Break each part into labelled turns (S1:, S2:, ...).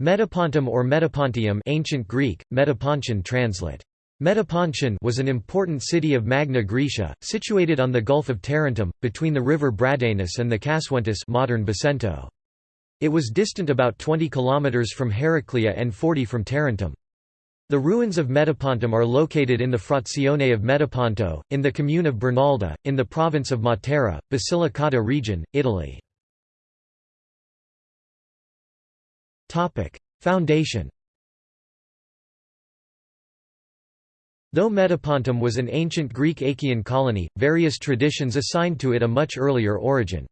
S1: Metapontum or Metapontium ancient Greek, Metapontion translate. Metapontion was an important city of Magna Graecia, situated on the Gulf of Tarentum, between the river Bradanus and the Casuentus modern Basento. It was distant about 20 kilometers from Heraclea and 40 from Tarentum. The ruins of Metapontum are located in the Frazione of Metaponto, in the commune of Bernalda, in the province of Matera, Basilicata region, Italy. Foundation Though Metapontum was an ancient Greek Achaean colony, various traditions assigned to it a much earlier origin.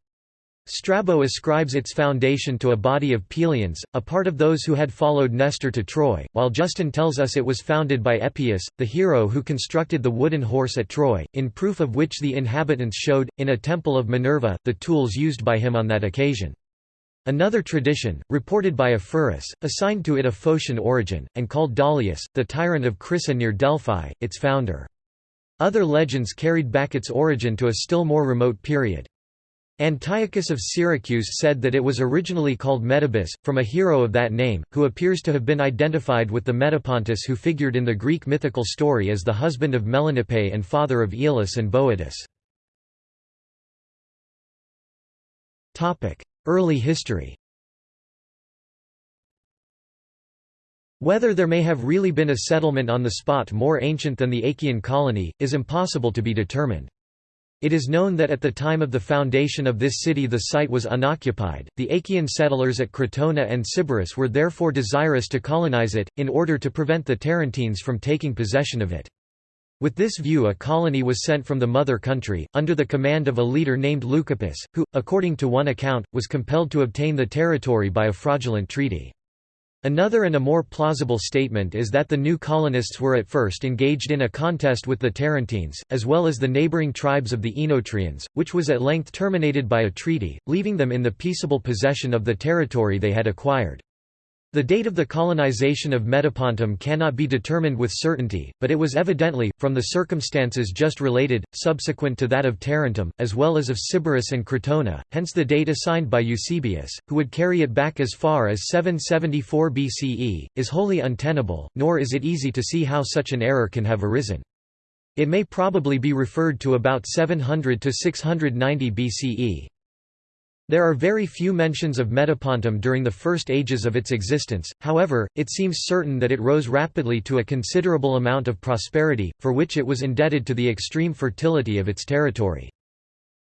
S1: Strabo ascribes its foundation to a body of Pylians, a part of those who had followed Nestor to Troy, while Justin tells us it was founded by Epeus, the hero who constructed the wooden horse at Troy, in proof of which the inhabitants showed, in a temple of Minerva, the tools used by him on that occasion. Another tradition, reported by Ephorus, assigned to it a Phocian origin, and called Dalius, the tyrant of Chrysa near Delphi, its founder. Other legends carried back its origin to a still more remote period. Antiochus of Syracuse said that it was originally called Metabus, from a hero of that name, who appears to have been identified with the Metapontus who figured in the Greek mythical story as the husband of Melanippe and father of Aeolus and Boeotus. Early history Whether there may have really been a settlement on the spot more ancient than the Achaean colony, is impossible to be determined. It is known that at the time of the foundation of this city the site was unoccupied. The Achaean settlers at Crotona and Sybaris were therefore desirous to colonize it, in order to prevent the Tarentines from taking possession of it. With this view a colony was sent from the mother country, under the command of a leader named Leucippus, who, according to one account, was compelled to obtain the territory by a fraudulent treaty. Another and a more plausible statement is that the new colonists were at first engaged in a contest with the Tarentines, as well as the neighbouring tribes of the Oenotrians, which was at length terminated by a treaty, leaving them in the peaceable possession of the territory they had acquired. The date of the colonization of Metapontum cannot be determined with certainty, but it was evidently, from the circumstances just related, subsequent to that of Tarentum, as well as of Sybaris and Crotona, hence the date assigned by Eusebius, who would carry it back as far as 774 BCE, is wholly untenable, nor is it easy to see how such an error can have arisen. It may probably be referred to about 700 to 690 BCE. There are very few mentions of Metapontum during the first ages of its existence, however, it seems certain that it rose rapidly to a considerable amount of prosperity, for which it was indebted to the extreme fertility of its territory.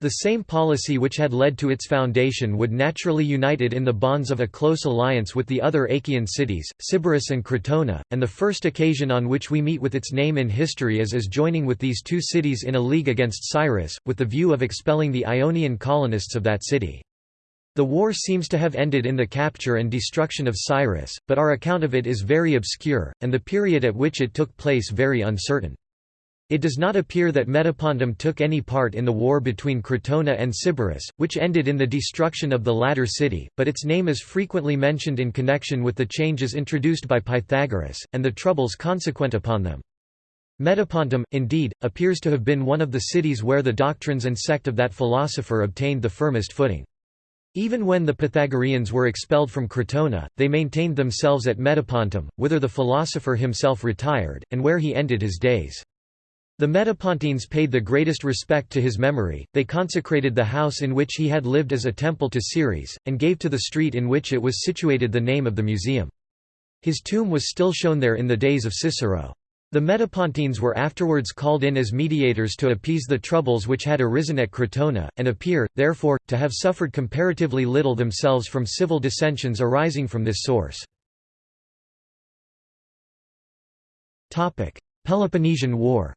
S1: The same policy which had led to its foundation would naturally unite it in the bonds of a close alliance with the other Achaean cities, Sybaris and Crotona, and the first occasion on which we meet with its name in history is as joining with these two cities in a league against Siris, with the view of expelling the Ionian colonists of that city. The war seems to have ended in the capture and destruction of Siris, but our account of it is very obscure, and the period at which it took place very uncertain. It does not appear that Metapontum took any part in the war between Crotona and Sybaris, which ended in the destruction of the latter city, but its name is frequently mentioned in connection with the changes introduced by Pythagoras, and the troubles consequent upon them. Metapontum, indeed, appears to have been one of the cities where the doctrines and sect of that philosopher obtained the firmest footing. Even when the Pythagoreans were expelled from Crotona, they maintained themselves at Metapontum, whither the philosopher himself retired, and where he ended his days. The Metapontines paid the greatest respect to his memory, they consecrated the house in which he had lived as a temple to Ceres, and gave to the street in which it was situated the name of the museum. His tomb was still shown there in the days of Cicero. The Metapontines were afterwards called in as mediators to appease the troubles which had arisen at Crotona, and appear, therefore, to have suffered comparatively little themselves from civil dissensions arising from this source. Peloponnesian War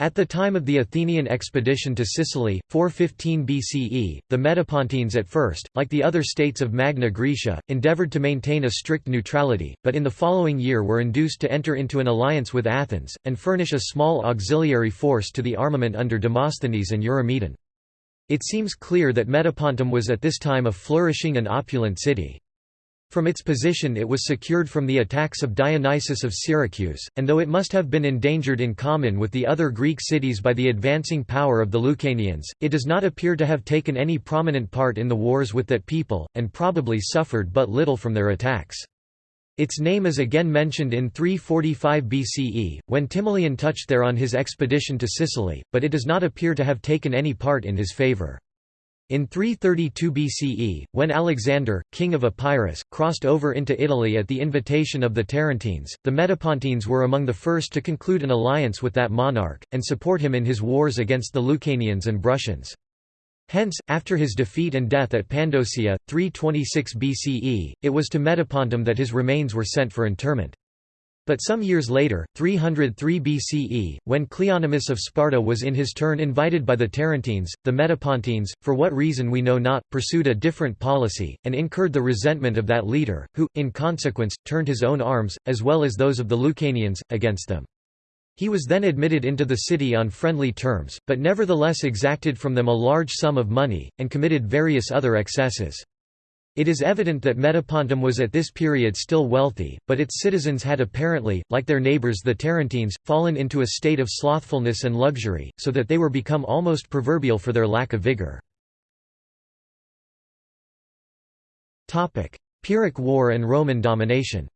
S1: At the time of the Athenian expedition to Sicily, 415 BCE, the Metapontines at first, like the other states of Magna Graecia, endeavoured to maintain a strict neutrality, but in the following year were induced to enter into an alliance with Athens, and furnish a small auxiliary force to the armament under Demosthenes and Eurymedon. It seems clear that Metapontum was at this time a flourishing and opulent city. From its position it was secured from the attacks of Dionysius of Syracuse, and though it must have been endangered in common with the other Greek cities by the advancing power of the Lucanians, it does not appear to have taken any prominent part in the wars with that people, and probably suffered but little from their attacks. Its name is again mentioned in 345 BCE, when Timoleon touched there on his expedition to Sicily, but it does not appear to have taken any part in his favour. In 332 BCE, when Alexander, king of Epirus, crossed over into Italy at the invitation of the Tarentines, the Metapontines were among the first to conclude an alliance with that monarch, and support him in his wars against the Lucanians and Bruttians. Hence, after his defeat and death at Pandosia, 326 BCE, it was to Metapontum that his remains were sent for interment. But some years later, 303 BCE, when Cleonymus of Sparta was in his turn invited by the Tarentines, the Metapontines, for what reason we know not, pursued a different policy, and incurred the resentment of that leader, who, in consequence, turned his own arms, as well as those of the Lucanians, against them. He was then admitted into the city on friendly terms, but nevertheless exacted from them a large sum of money, and committed various other excesses. It is evident that Metapontum was at this period still wealthy, but its citizens had apparently, like their neighbours the Tarentines, fallen into a state of slothfulness and luxury, so that they were become almost proverbial for their lack of vigour. Pyrrhic War and Roman domination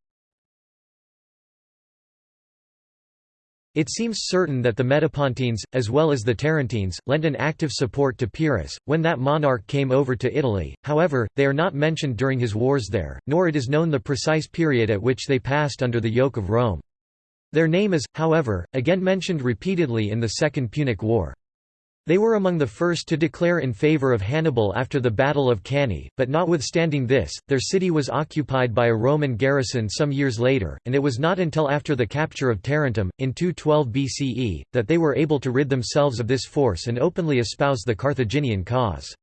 S1: It seems certain that the Metapontines, as well as the Tarentines, lent an active support to Pyrrhus, when that monarch came over to Italy, however, they are not mentioned during his wars there, nor it is known the precise period at which they passed under the yoke of Rome. Their name is, however, again mentioned repeatedly in the Second Punic War. They were among the first to declare in favour of Hannibal after the Battle of Cannae, but notwithstanding this, their city was occupied by a Roman garrison some years later, and it was not until after the capture of Tarentum, in 212 BCE, that they were able to rid themselves of this force and openly espouse the Carthaginian cause.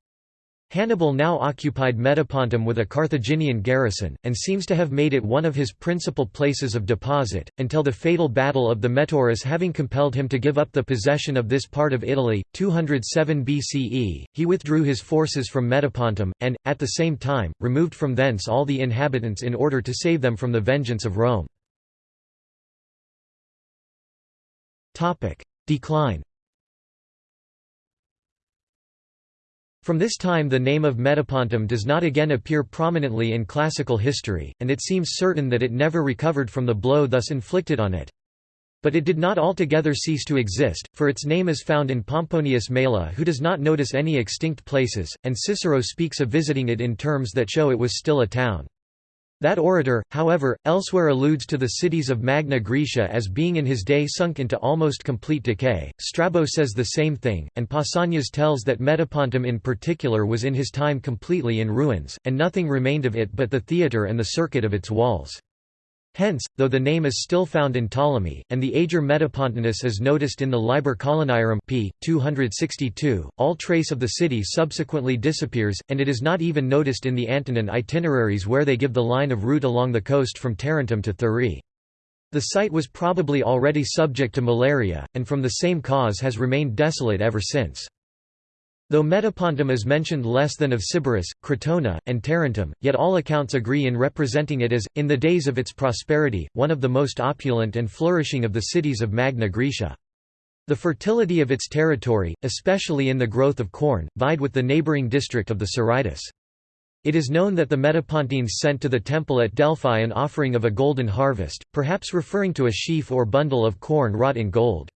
S1: Hannibal now occupied Metapontum with a Carthaginian garrison, and seems to have made it one of his principal places of deposit, until the fatal Battle of the Metaurus having compelled him to give up the possession of this part of Italy. 207 BCE, he withdrew his forces from Metapontum, and, at the same time, removed from thence all the inhabitants in order to save them from the vengeance of Rome. Decline From this time the name of Metapontum does not again appear prominently in classical history, and it seems certain that it never recovered from the blow thus inflicted on it. But it did not altogether cease to exist, for its name is found in Pomponius Mela who does not notice any extinct places, and Cicero speaks of visiting it in terms that show it was still a town. That orator, however, elsewhere alludes to the cities of Magna Graecia as being in his day sunk into almost complete decay. Strabo says the same thing, and Pausanias tells that Metapontum in particular was in his time completely in ruins, and nothing remained of it but the theatre and the circuit of its walls. Hence, though the name is still found in Ptolemy, and the Ager Metapontinus is noticed in the Liber Coloniarum p. 262, all trace of the city subsequently disappears, and it is not even noticed in the Antonine itineraries where they give the line of route along the coast from Tarentum to Thurii. The site was probably already subject to malaria, and from the same cause has remained desolate ever since. Though Metapontum is mentioned less than of Sybaris, Crotona, and Tarentum, yet all accounts agree in representing it as, in the days of its prosperity, one of the most opulent and flourishing of the cities of Magna Graecia. The fertility of its territory, especially in the growth of corn, vied with the neighbouring district of the Siritis. It is known that the Metapontines sent to the temple at Delphi an offering of a golden harvest, perhaps referring to a sheaf or bundle of corn wrought in gold.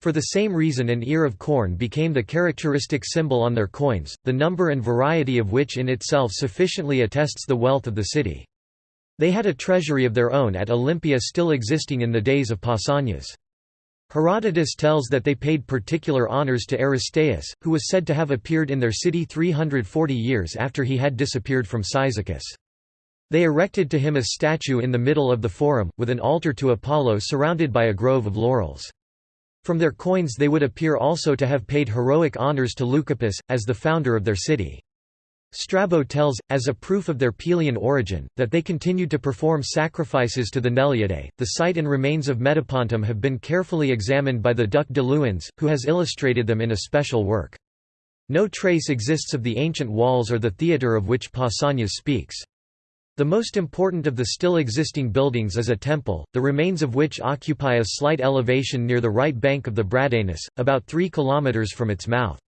S1: For the same reason an ear of corn became the characteristic symbol on their coins, the number and variety of which in itself sufficiently attests the wealth of the city. They had a treasury of their own at Olympia still existing in the days of Pausanias. Herodotus tells that they paid particular honours to Aristaeus, who was said to have appeared in their city 340 years after he had disappeared from Cyzicus. They erected to him a statue in the middle of the forum, with an altar to Apollo surrounded by a grove of laurels. From their coins they would appear also to have paid heroic honours to Leucippus, as the founder of their city. Strabo tells, as a proof of their Pylian origin, that they continued to perform sacrifices to the Neleidae. The site and remains of Metapontum have been carefully examined by the Duc de Luynes, who has illustrated them in a special work. No trace exists of the ancient walls or the theatre of which Pausanias speaks. The most important of the still existing buildings is a temple, the remains of which occupy a slight elevation near the right bank of the Bradanus, about 3 km from its mouth.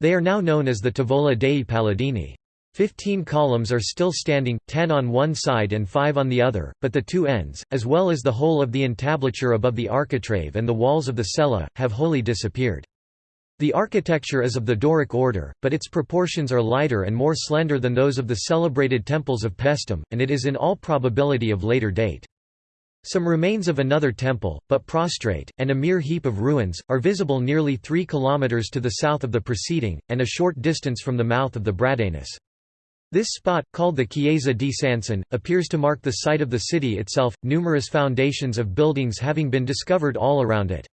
S1: They are now known as the Tavola dei Paladini. Fifteen columns are still standing, ten on one side and five on the other, but the two ends, as well as the whole of the entablature above the architrave and the walls of the cella, have wholly disappeared. The architecture is of the Doric order, but its proportions are lighter and more slender than those of the celebrated temples of Paestum, and it is in all probability of later date. Some remains of another temple, but prostrate, and a mere heap of ruins, are visible nearly three kilometers to the south of the preceding, and a short distance from the mouth of the Bradanus. This spot, called the Chiesa di Sanson, appears to mark the site of the city itself, numerous foundations of buildings having been discovered all around it.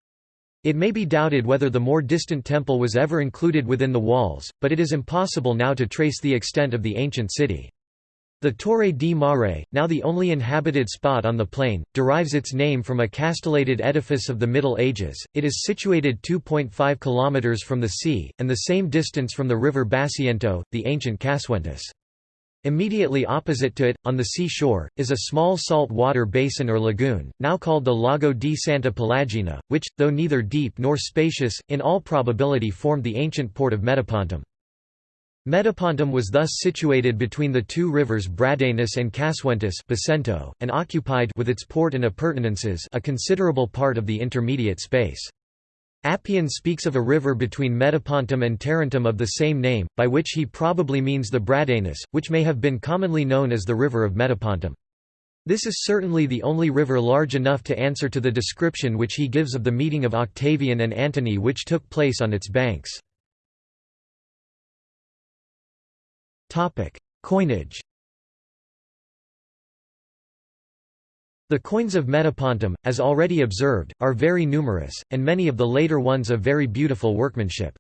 S1: It may be doubted whether the more distant temple was ever included within the walls, but it is impossible now to trace the extent of the ancient city. The Torre di Mare, now the only inhabited spot on the plain, derives its name from a castellated edifice of the Middle Ages. It is situated 2.5 km from the sea, and the same distance from the river Basiento, the ancient Casuentus. Immediately opposite to it, on the sea shore, is a small salt water basin or lagoon, now called the Lago di Santa Pelagina, which, though neither deep nor spacious, in all probability formed the ancient port of Metapontum. Metapontum was thus situated between the two rivers Bradanus and Casuentus and occupied with its port and appurtenances a considerable part of the intermediate space. Appian speaks of a river between Metapontum and Tarentum of the same name, by which he probably means the Bradanus, which may have been commonly known as the river of Metapontum. This is certainly the only river large enough to answer to the description which he gives of the meeting of Octavian and Antony which took place on its banks. Coinage The coins of Metapontum, as already observed, are very numerous, and many of the later ones of very beautiful workmanship.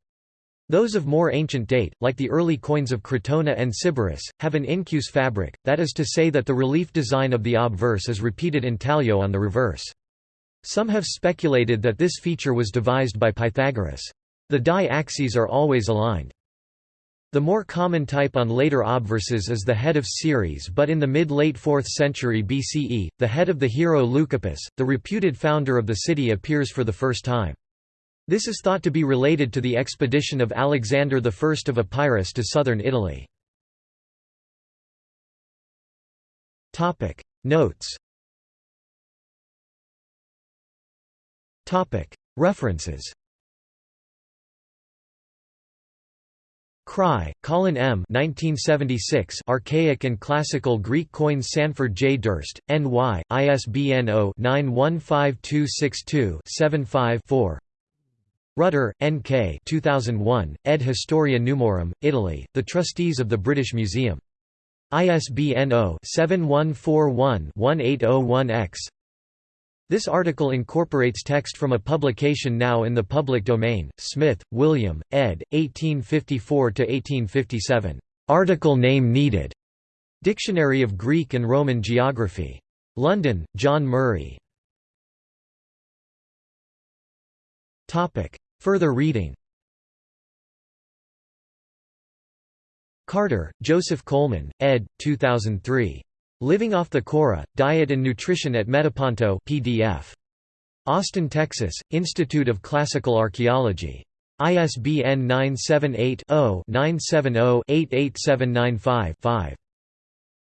S1: Those of more ancient date, like the early coins of Crotona and Sybaris, have an incuse fabric, that is to say that the relief design of the obverse is repeated in intaglio on the reverse. Some have speculated that this feature was devised by Pythagoras. The die axes are always aligned. The more common type on later obverses is the head of Ceres but in the mid-late 4th century BCE, the head of the hero Leucippus, the reputed founder of the city appears for the first time. This is thought to be related to the expedition of Alexander I of Epirus to southern Italy. Notes References Kraay, Colin M. 1976 Archaic and Classical Greek Coins Sanford J. Durst, N.Y., ISBN 0-915262-75-4 Rutter, N.K. 2001, ed. Historia Numorum, Italy, The Trustees of the British Museum. ISBN 0-7141-1801-X this article incorporates text from a publication now in the public domain, Smith, William, ed. 1854–1857. Article name needed. Dictionary of Greek and Roman Geography. London, John Murray. Further reading Carter, Joseph Coleman, ed. 2003. Living off the Chora, Diet and Nutrition at Metaponto PDF. Austin, Texas, Institute of Classical Archaeology. ISBN 978-0-970-88795-5.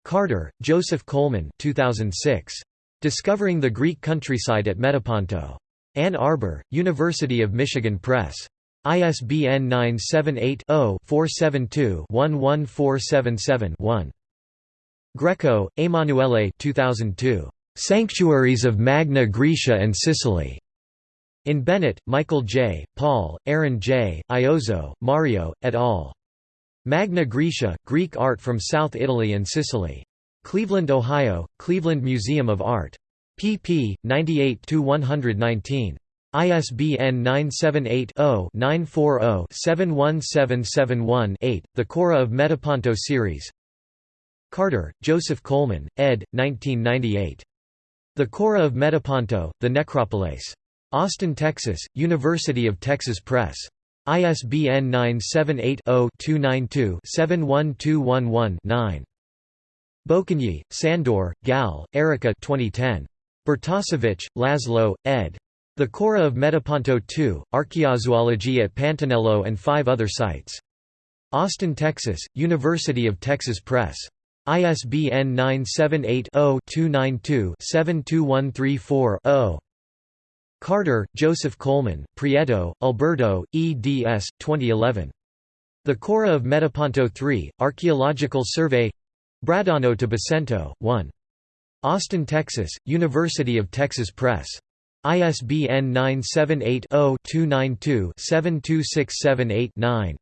S1: Carter, Joseph Coleman 2006. Discovering the Greek Countryside at Metaponto. Ann Arbor, University of Michigan Press. ISBN 978 0 472 11477 1. Greco, Emanuele 2002. Sanctuaries of Magna Graecia and Sicily. In Bennett, Michael J., Paul, Aaron J., Iozzo, Mario, et al. Magna Graecia, Greek Art from South Italy and Sicily. Cleveland, Ohio, Cleveland Museum of Art. pp. 98–119. ISBN 978 0 940 71771 The Chora of Metaponto series Carter, Joseph Coleman, ed. 1998. The Chora of Metaponto, The Necropolis. Austin, Texas, University of Texas Press. ISBN 978 0 292 71211 9. Bökönyi, Sandor, Gal, Erica 2010. Bartosiewicz, Laszlo, ed. The Chora of Metaponto II, Archaeozoology at Pantanello and five other sites. Austin, Texas, University of Texas Press. ISBN 978-0-292-72134-0. Carter, Joseph Coleman, Prieto, Alberto, eds. 2011. The Chora of Metaponto III, Archaeological Survey Bradano to Basento, 1. Austin, Texas, University of Texas Press. ISBN 978-0-292-72678-9.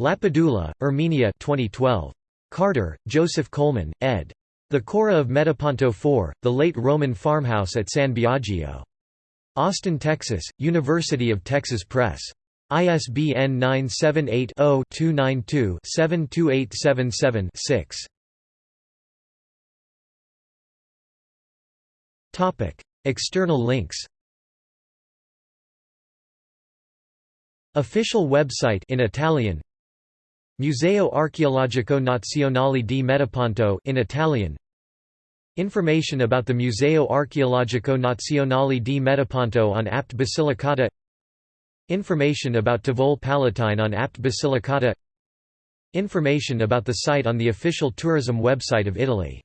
S1: Lapadula, Erminia 2012. Carter, Joseph Coleman, ed. The Chora of Metaponto IV, The Late Roman Farmhouse at San Biagio. Austin, Texas, University of Texas Press. ISBN 978 0 292 72877 6. External links Official website in Italian Museo Archeologico Nazionale di Metaponto in Italian. Information about the Museo Archeologico Nazionale di Metaponto on Apt Basilicata. Information about Tavole Palatine on Apt Basilicata. Information about the site on the official tourism website of Italy